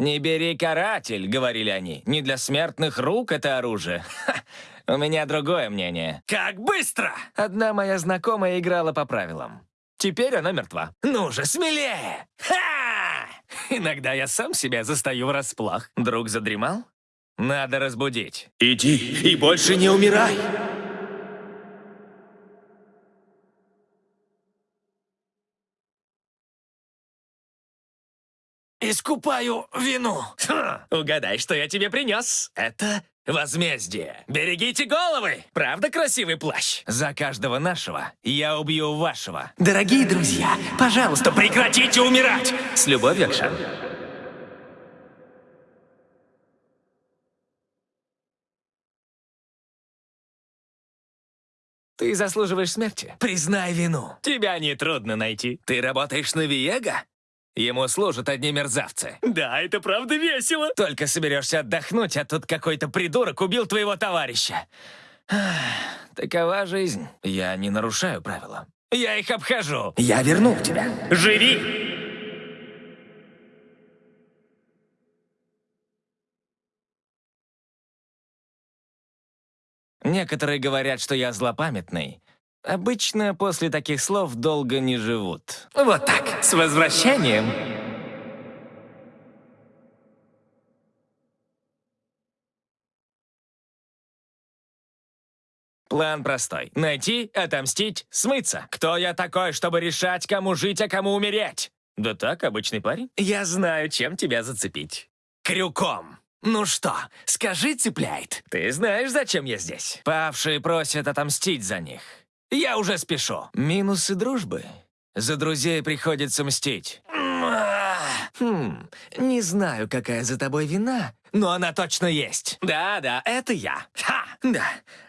«Не бери каратель», — говорили они. «Не для смертных рук это оружие». Ха, у меня другое мнение. Как быстро! Одна моя знакомая играла по правилам. Теперь она мертва. Ну же, смелее! Ха! Иногда я сам себя застаю врасплох. Друг задремал? Надо разбудить. Иди и больше не умирай! Искупаю вину. Ха, угадай, что я тебе принес. Это возмездие. Берегите головы! Правда красивый плащ? За каждого нашего я убью вашего. Дорогие друзья, пожалуйста, прекратите умирать! С любовью, Акшан. Ты заслуживаешь смерти. Признай вину. Тебя нетрудно найти. Ты работаешь на Виего? Ему служат одни мерзавцы. Да, это правда весело. Только соберешься отдохнуть, а тут какой-то придурок убил твоего товарища. Такова жизнь. Я не нарушаю правила. Я их обхожу. Я вернул тебя. Живи! Некоторые говорят, что я злопамятный. Обычно после таких слов долго не живут. Вот так, с возвращением. План простой. Найти, отомстить, смыться. Кто я такой, чтобы решать, кому жить, а кому умереть? Да так, обычный парень. Я знаю, чем тебя зацепить. Крюком. Ну что, скажи, цепляет. Ты знаешь, зачем я здесь? Павшие просят отомстить за них. Я уже спешу. Минусы дружбы. За друзей приходится мстить. Хм, не знаю, какая за тобой вина, но она точно есть. Да-да, это я. Ха! Да,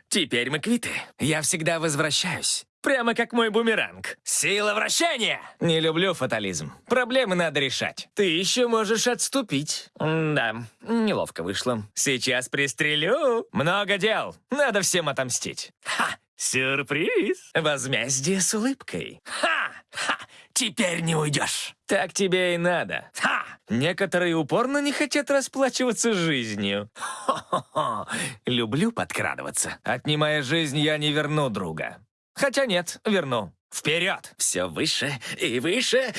теперь мы квиты. Я всегда возвращаюсь. Прямо как мой бумеранг. Сила вращения! Не люблю фатализм. Проблемы надо решать. Ты еще можешь отступить. да, неловко вышло. Сейчас пристрелю. Много дел. Надо всем отомстить. Ха! Сюрприз! Возмездие с улыбкой. Ха! Ха! Теперь не уйдешь. Так тебе и надо. Ха! Некоторые упорно не хотят расплачиваться жизнью. Хо-хо-хо. Люблю подкрадываться. Отнимая жизнь, я не верну друга. Хотя нет, верну. Вперед! Все выше и выше.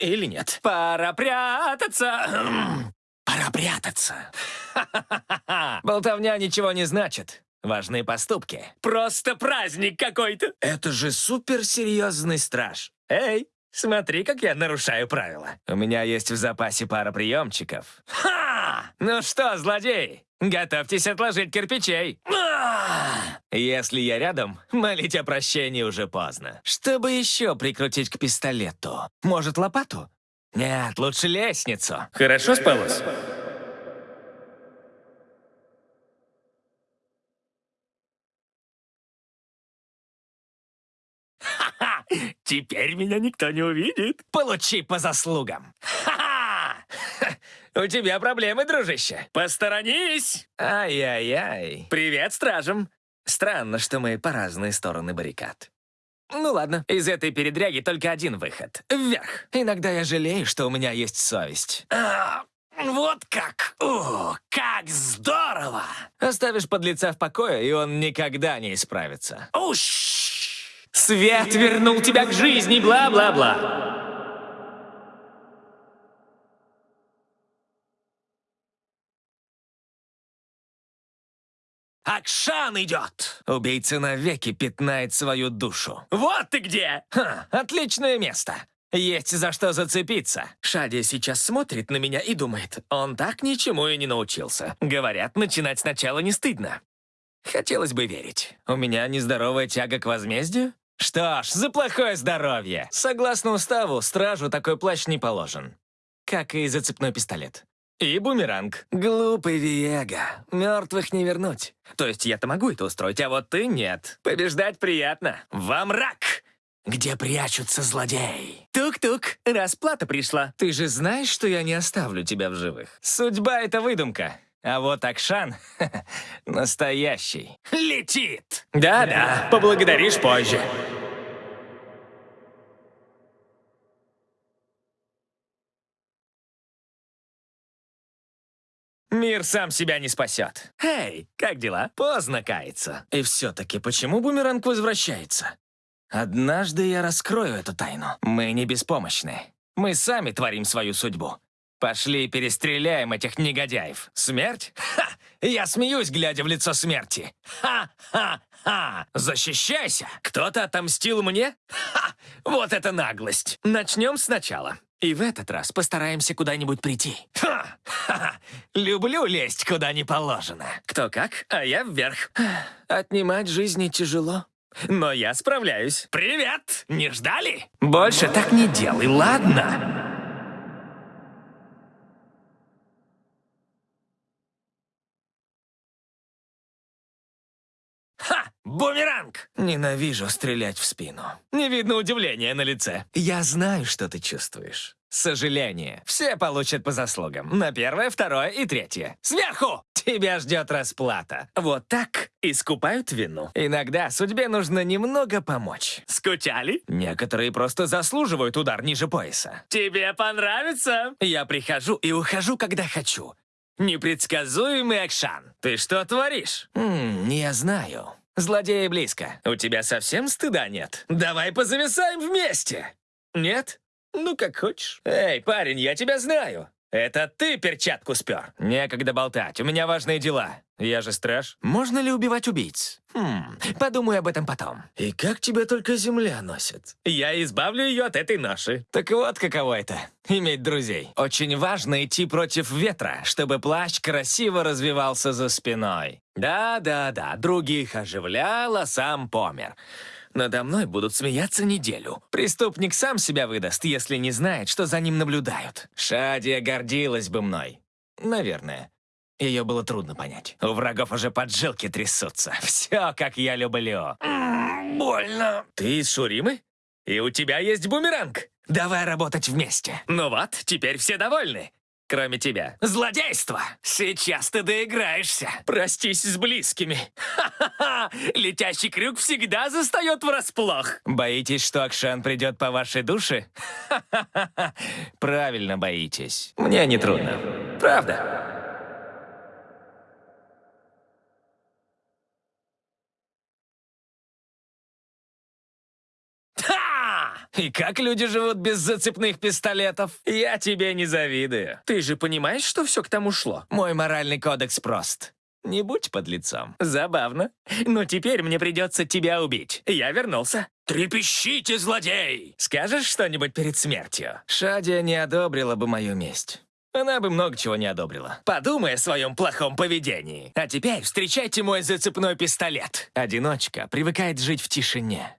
Или нет? Пора прятаться. Пора прятаться. Болтовня ничего не значит. Важные поступки. Просто праздник какой-то. Это же суперсерьезный страж. Эй, смотри, как я нарушаю правила. У меня есть в запасе пара приемчиков. Ха! Ну что, злодей, готовьтесь отложить кирпичей. А! Если я рядом, молить о прощении уже поздно. Чтобы еще прикрутить к пистолету? Может, лопату? Нет, лучше лестницу. Хорошо спалось? Теперь меня никто не увидит. Получи по заслугам. Ха! У тебя проблемы, дружище. Посторонись! Ай-яй-яй. Привет, стражам. Странно, что мы по разные стороны баррикад. Ну ладно, из этой передряги только один выход. Вверх. Иногда я жалею, что у меня есть совесть. А, вот как! О, как здорово! Оставишь подлеца в покое, и он никогда не исправится. Уш! Свет вернул тебя к жизни, бла-бла-бла. Акшан идет! Убийца навеки пятнает свою душу. Вот ты где! Ха, отличное место. Есть за что зацепиться. Шадия сейчас смотрит на меня и думает, он так ничему и не научился. Говорят, начинать сначала не стыдно. Хотелось бы верить. У меня нездоровая тяга к возмездию? Что ж, за плохое здоровье. Согласно уставу, стражу такой плащ не положен. Как и зацепной пистолет. И бумеранг. Глупый Виего. Мертвых не вернуть. То есть я-то могу это устроить, а вот ты нет. Побеждать приятно. Во мрак! Где прячутся злодеи? Тук-тук, расплата пришла. Ты же знаешь, что я не оставлю тебя в живых. Судьба — это выдумка. А вот Акшан — настоящий. Летит! Да-да, поблагодаришь позже. Мир сам себя не спасет. Эй, как дела? Поздно каяться. И все-таки, почему бумеранг возвращается? Однажды я раскрою эту тайну. Мы не беспомощны. Мы сами творим свою судьбу. Пошли перестреляем этих негодяев. Смерть? Ха! Я смеюсь, глядя в лицо смерти. Ха-ха-ха! Защищайся! Кто-то отомстил мне? Ха! Вот это наглость! Начнем сначала. И в этот раз постараемся куда-нибудь прийти. Ха! Ха! Люблю лезть куда не положено. Кто как, а я вверх. Отнимать жизни тяжело. Но я справляюсь. Привет! Не ждали? Больше так не делай, ладно? Бумеранг! Ненавижу стрелять в спину. Не видно удивления на лице. Я знаю, что ты чувствуешь. Сожаление. Все получат по заслугам. На первое, второе и третье. Сверху! Тебя ждет расплата. Вот так искупают вину. Иногда судьбе нужно немного помочь. Скучали? Некоторые просто заслуживают удар ниже пояса. Тебе понравится? Я прихожу и ухожу, когда хочу. Непредсказуемый Акшан. Ты что творишь? М я знаю. Злодеи близко. У тебя совсем стыда нет? Давай позависаем вместе. Нет? Ну, как хочешь. Эй, парень, я тебя знаю. Это ты перчатку спер. Некогда болтать, у меня важные дела. Я же страж. Можно ли убивать убийц? Хм, подумай об этом потом. И как тебя только земля носит? Я избавлю ее от этой ноши. Так вот, каково это — иметь друзей. Очень важно идти против ветра, чтобы плащ красиво развивался за спиной. Да-да-да, других оживлял, а сам помер. Надо мной будут смеяться неделю. Преступник сам себя выдаст, если не знает, что за ним наблюдают. Шадия гордилась бы мной. Наверное. Ее было трудно понять. У врагов уже поджилки трясутся. Все, как я люблю. больно. Ты из Шуримы? И у тебя есть бумеранг. Давай работать вместе. Ну вот, теперь все довольны кроме тебя. Злодейство! Сейчас ты доиграешься. Простись с близкими. Ха-ха-ха! Летящий крюк всегда застает врасплох. Боитесь, что Акшан придет по вашей душе? Ха-ха-ха! Правильно боитесь. Мне не трудно. Правда. И как люди живут без зацепных пистолетов? Я тебе не завидую. Ты же понимаешь, что все к тому шло? Мой моральный кодекс прост. Не будь под лицом. Забавно. Но теперь мне придется тебя убить. Я вернулся. Трепещите, злодей! Скажешь что-нибудь перед смертью? Шадия не одобрила бы мою месть. Она бы много чего не одобрила. Подумай о своем плохом поведении. А теперь встречайте мой зацепной пистолет. Одиночка привыкает жить в тишине.